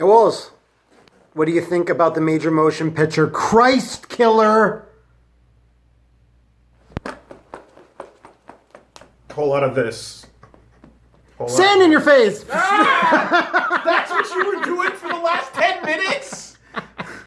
It was. what do you think about the major motion picture Christ Killer? Whole lot of this. Whole lot Sand in your face! Ah!